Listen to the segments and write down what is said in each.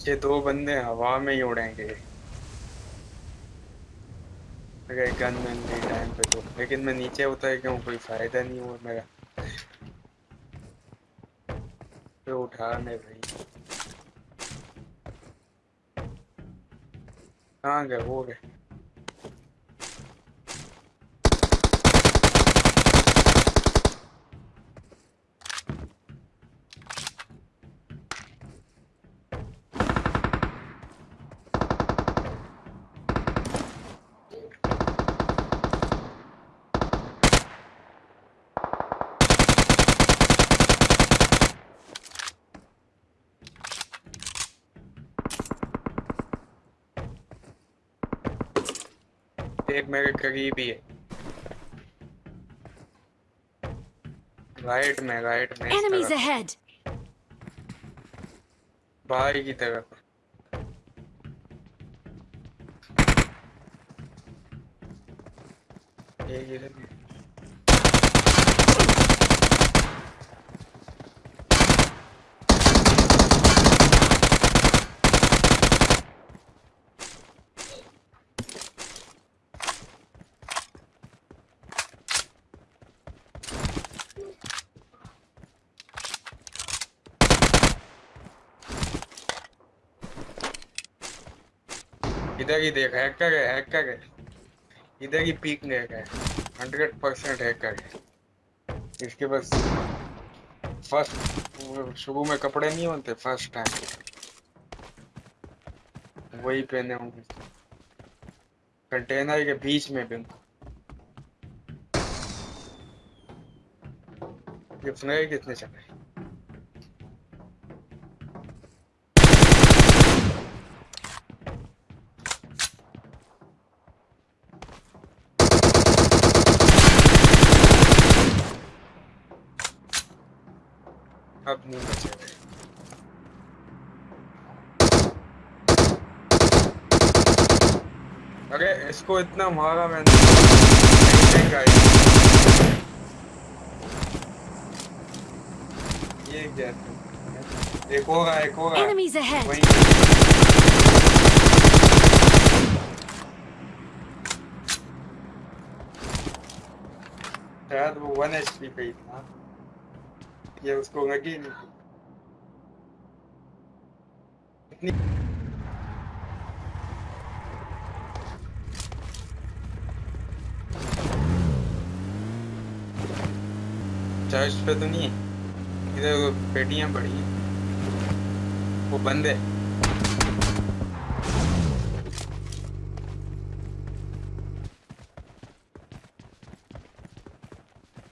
ये दो बंदे हवा में ही उड़ेंगे। अगर गन मैन नहीं टाइम पे तो। लेकिन मैं नीचे उतर गया हूँ, कोई फ़ायदा नहीं हुआ मेरा। तो उठा मैं भाई। कहाँ गए? वो गए। एक मेरे करीब ही है। राइट में राइट में एनिमीज अहेड बाहर की तरफ़ ये इधर भी। इधर ही देख हैकर है हैकर है। इधर ही पीक ले गए हंड्रेड परसेंट हैकर है। इसके बस फ़र्स्ट शुरू में कपड़े नहीं होते फ़र्स्ट टाइम वही पहने होंगे। कंटेनर के बीच में भी। ये फ्लेयर कितने चले अरे इसको इतना मारा मैंने। ये क्या एक होगा एक होगा वहीं। शायद वो वन एच पी पे ही था। ये उसको लगी नहीं। इतनी चर्च पे तो नहीं है। इधर पेटियाँ पड़ी हैं। वो बंद है।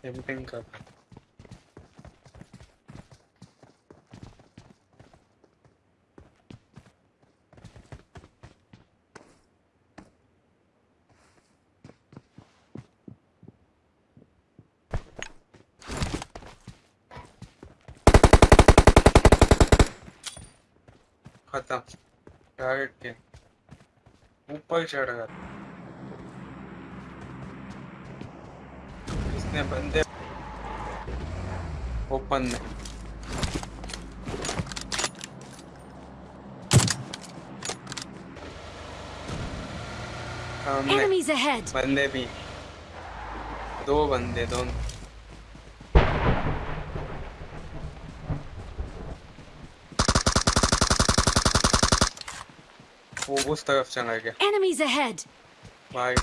एवरीथिंग कर खत्म टारगेट के ऊपर चढ़ गया। इसने बंदे ओपन में। Enemies ahead! बंदे भी। दो बंदे दोनों। उस तरफ़ चला गया Enemies ahead! भाई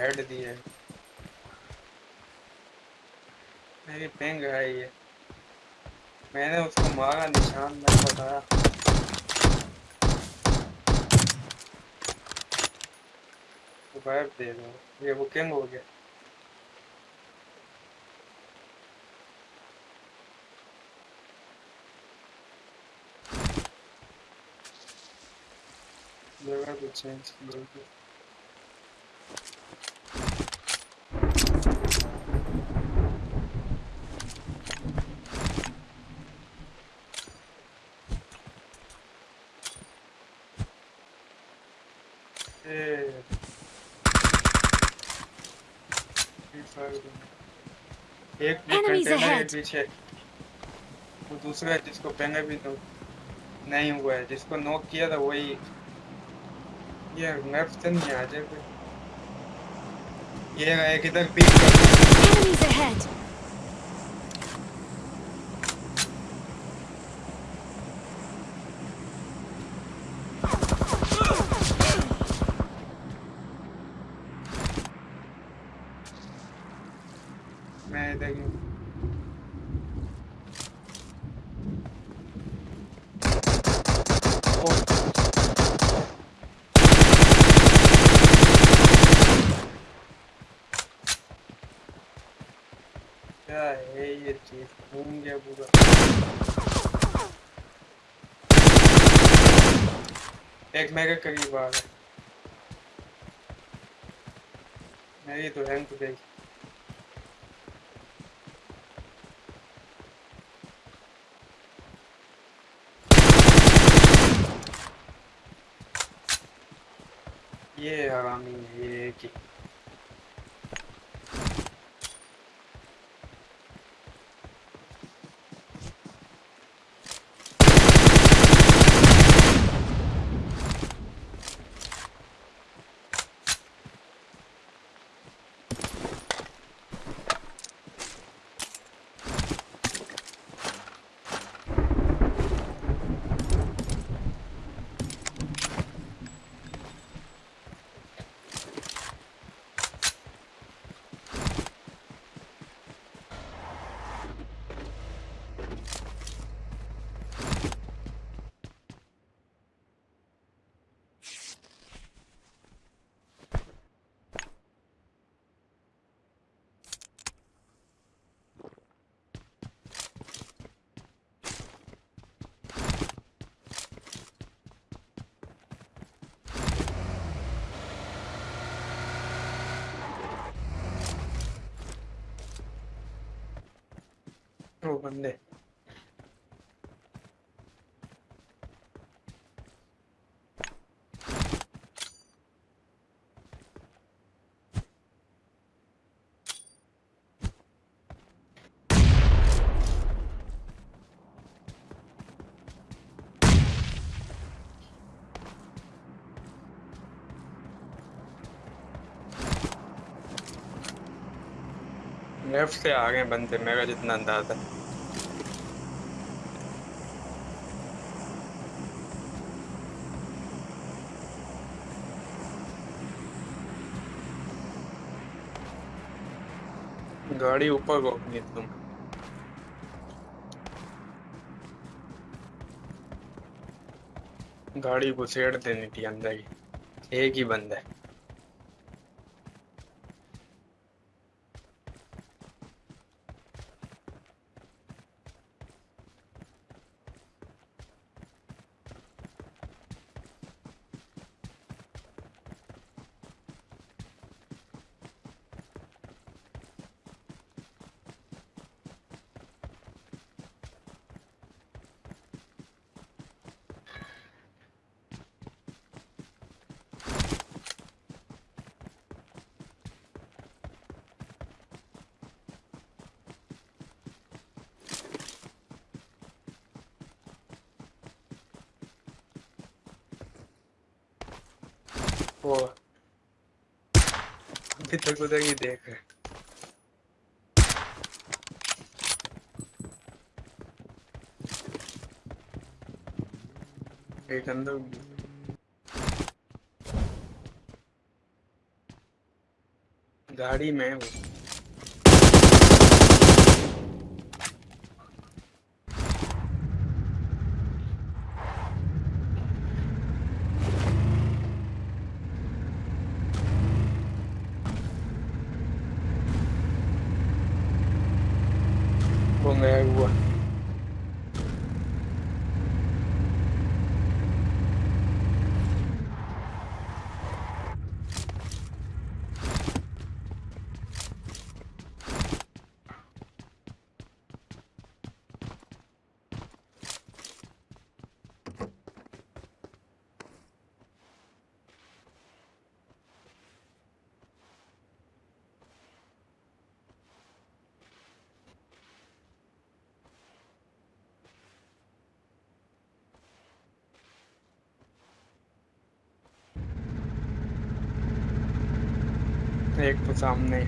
हेड दिए। मेरी पेंग है ये। मैंने उसको मारा, निशान नहीं बताया। तो वाइप दे दो। ये बुकिंग हो गया। जगह तो चेंज की होगी एक कंटेनर पीछे। वो दूसरा है जिसको पहले भी तो नहीं हुआ है। जिसको नॉक किया था वही। ये मैप से नहीं आ जाए ये रहा एक इधर पीक कर Enemies ahead! मैं इधर ही हूँ। ओ, क्या है ये चीज़? घूम गया पूरा। एक मेरे करीब आ गया। मेरी तो हैंग तो गई ये हरामी है ये की वो बंदे लेफ़्ट से आ गए बंदे मेरा जितना अंदाज़ा गाड़ी ऊपर रोकनी तुम। गाड़ी घुसेड़ देनी थी अंदर ही। एक ही बंदा है। अभी तक उधर ही देख रहे। एक अंदर गाड़ी में वो। वो गया हुआ एक तो सामने।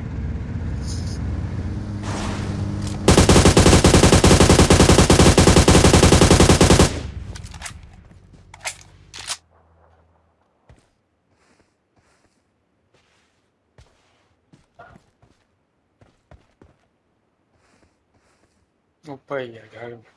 ऊपर ही है घर। में